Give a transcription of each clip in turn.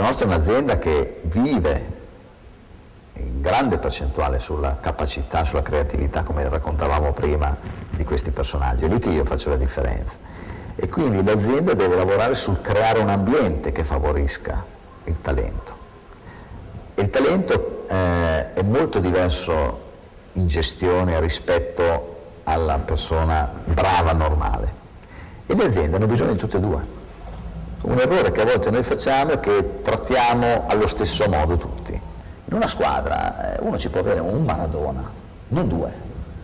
nostra è un'azienda che vive in grande percentuale sulla capacità, sulla creatività, come raccontavamo prima, di questi personaggi. È lì che io faccio la differenza. E quindi l'azienda deve lavorare sul creare un ambiente che favorisca il talento. Il talento eh, è molto diverso in gestione rispetto alla persona brava, normale. E le aziende hanno bisogno di tutte e due. Un errore che a volte noi facciamo è che trattiamo allo stesso modo tutti. In una squadra eh, uno ci può avere un Maradona, non due,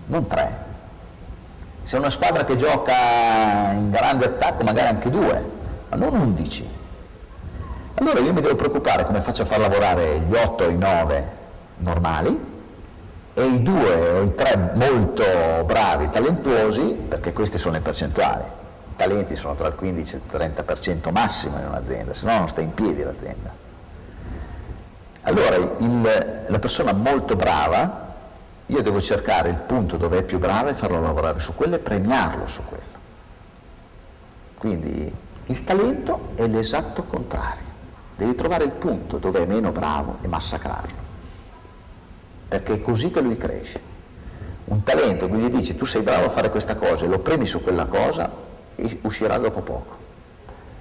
non tre. Se è una squadra che gioca in grande attacco magari anche due, ma non undici. Allora io mi devo preoccupare come faccio a far lavorare gli otto o i nove normali e i due o i tre molto bravi, talentuosi, perché queste sono le percentuali talenti sono tra il 15 e il 30% massimo in un'azienda, se no non sta in piedi l'azienda. Allora il, la persona molto brava, io devo cercare il punto dove è più brava e farlo lavorare su quello e premiarlo su quello. Quindi il talento è l'esatto contrario, devi trovare il punto dove è meno bravo e massacrarlo, perché è così che lui cresce. Un talento, quindi dici tu sei bravo a fare questa cosa e lo premi su quella cosa, uscirà dopo poco.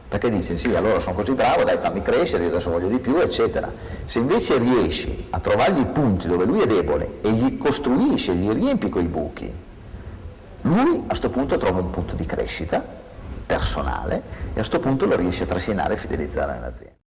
Perché dice sì allora sono così bravo dai fammi crescere io adesso voglio di più eccetera. Se invece riesci a trovargli i punti dove lui è debole e gli costruisci gli riempi quei buchi lui a questo punto trova un punto di crescita personale e a questo punto lo riesce a trascinare e fidelizzare nell'azienda